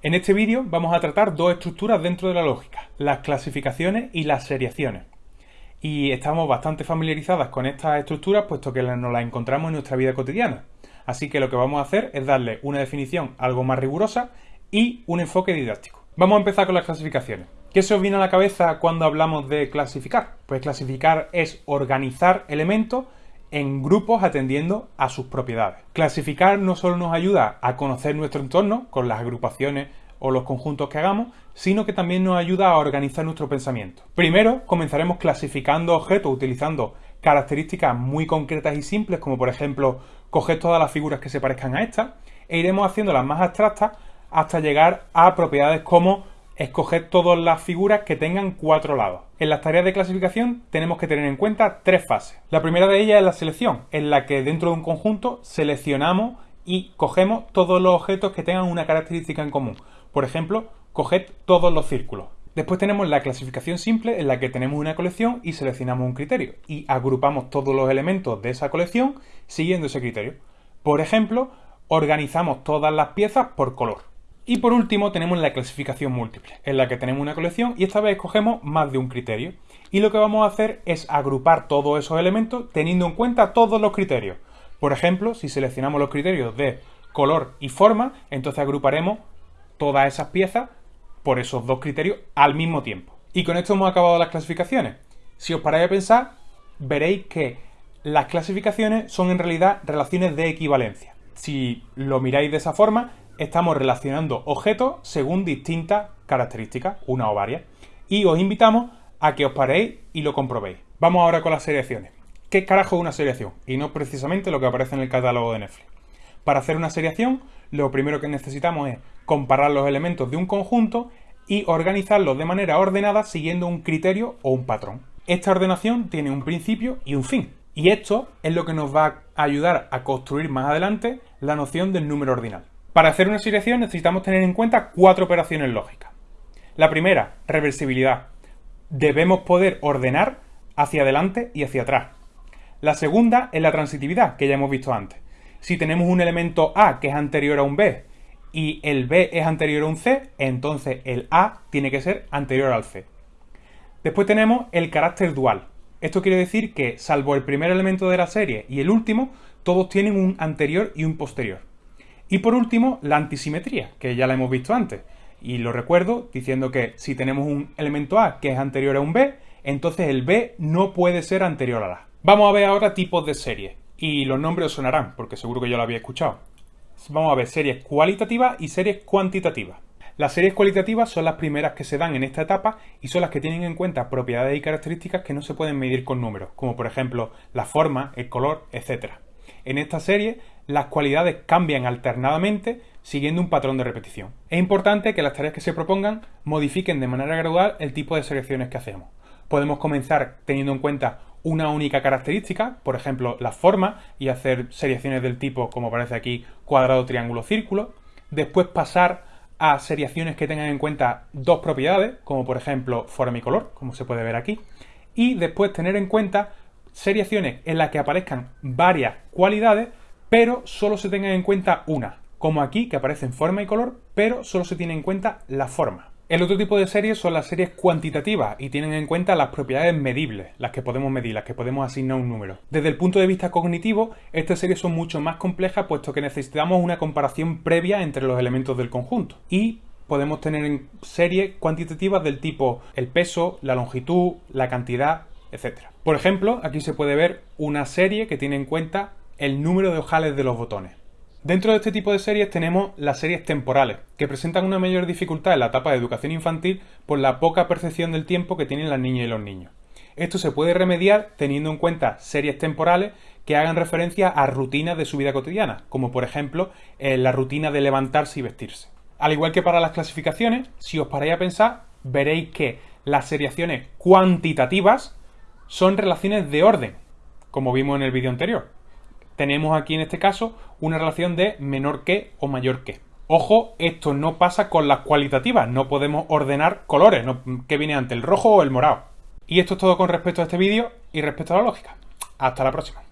En este vídeo vamos a tratar dos estructuras dentro de la lógica, las clasificaciones y las seriaciones. Y estamos bastante familiarizadas con estas estructuras puesto que nos las encontramos en nuestra vida cotidiana. Así que lo que vamos a hacer es darle una definición algo más rigurosa y un enfoque didáctico. Vamos a empezar con las clasificaciones. ¿Qué se os viene a la cabeza cuando hablamos de clasificar? Pues clasificar es organizar elementos en grupos atendiendo a sus propiedades. Clasificar no solo nos ayuda a conocer nuestro entorno con las agrupaciones o los conjuntos que hagamos, sino que también nos ayuda a organizar nuestro pensamiento. Primero, comenzaremos clasificando objetos utilizando características muy concretas y simples, como por ejemplo, coger todas las figuras que se parezcan a estas, e iremos haciéndolas más abstractas hasta llegar a propiedades como escoger todas las figuras que tengan cuatro lados. En las tareas de clasificación tenemos que tener en cuenta tres fases. La primera de ellas es la selección, en la que dentro de un conjunto seleccionamos y cogemos todos los objetos que tengan una característica en común. Por ejemplo, coged todos los círculos. Después tenemos la clasificación simple en la que tenemos una colección y seleccionamos un criterio y agrupamos todos los elementos de esa colección siguiendo ese criterio. Por ejemplo, organizamos todas las piezas por color. Y por último tenemos la clasificación múltiple, en la que tenemos una colección y esta vez escogemos más de un criterio. Y lo que vamos a hacer es agrupar todos esos elementos teniendo en cuenta todos los criterios. Por ejemplo, si seleccionamos los criterios de color y forma, entonces agruparemos todas esas piezas por esos dos criterios al mismo tiempo. Y con esto hemos acabado las clasificaciones. Si os paráis a pensar, veréis que las clasificaciones son en realidad relaciones de equivalencia. Si lo miráis de esa forma, estamos relacionando objetos según distintas características, una o varias, y os invitamos a que os paréis y lo comprobéis. Vamos ahora con las seriaciones. ¿Qué carajo es una seriación? Y no precisamente lo que aparece en el catálogo de Netflix. Para hacer una seriación, lo primero que necesitamos es comparar los elementos de un conjunto y organizarlos de manera ordenada siguiendo un criterio o un patrón. Esta ordenación tiene un principio y un fin. Y esto es lo que nos va a ayudar a construir más adelante la noción del número ordinal. Para hacer una seriación necesitamos tener en cuenta cuatro operaciones lógicas. La primera, reversibilidad. Debemos poder ordenar hacia adelante y hacia atrás. La segunda es la transitividad, que ya hemos visto antes. Si tenemos un elemento A que es anterior a un B y el B es anterior a un C, entonces el A tiene que ser anterior al C. Después tenemos el carácter dual. Esto quiere decir que, salvo el primer elemento de la serie y el último, todos tienen un anterior y un posterior. Y por último, la antisimetría, que ya la hemos visto antes. Y lo recuerdo diciendo que si tenemos un elemento A que es anterior a un B, entonces el B no puede ser anterior a A. Vamos a ver ahora tipos de series. Y los nombres os sonarán, porque seguro que yo lo había escuchado. Vamos a ver series cualitativas y series cuantitativas. Las series cualitativas son las primeras que se dan en esta etapa y son las que tienen en cuenta propiedades y características que no se pueden medir con números, como por ejemplo la forma, el color, etc. En esta serie las cualidades cambian alternadamente siguiendo un patrón de repetición. Es importante que las tareas que se propongan modifiquen de manera gradual el tipo de selecciones que hacemos. Podemos comenzar teniendo en cuenta una única característica, por ejemplo la forma, y hacer seriaciones del tipo, como aparece aquí, cuadrado, triángulo, círculo. Después pasar a seriaciones que tengan en cuenta dos propiedades, como por ejemplo forma y color, como se puede ver aquí. Y después tener en cuenta seriaciones en las que aparezcan varias cualidades pero solo se tenga en cuenta una, como aquí que aparece en forma y color, pero solo se tiene en cuenta la forma. El otro tipo de series son las series cuantitativas y tienen en cuenta las propiedades medibles, las que podemos medir, las que podemos asignar un número. Desde el punto de vista cognitivo, estas series son mucho más complejas puesto que necesitamos una comparación previa entre los elementos del conjunto. Y podemos tener series cuantitativas del tipo el peso, la longitud, la cantidad, etc. Por ejemplo, aquí se puede ver una serie que tiene en cuenta el número de ojales de los botones. Dentro de este tipo de series tenemos las series temporales, que presentan una mayor dificultad en la etapa de educación infantil por la poca percepción del tiempo que tienen las niñas y los niños. Esto se puede remediar teniendo en cuenta series temporales que hagan referencia a rutinas de su vida cotidiana, como por ejemplo eh, la rutina de levantarse y vestirse. Al igual que para las clasificaciones, si os paráis a pensar, veréis que las seriaciones cuantitativas son relaciones de orden, como vimos en el vídeo anterior tenemos aquí en este caso una relación de menor que o mayor que. Ojo, esto no pasa con las cualitativas, no podemos ordenar colores, ¿qué viene antes, el rojo o el morado? Y esto es todo con respecto a este vídeo y respecto a la lógica. Hasta la próxima.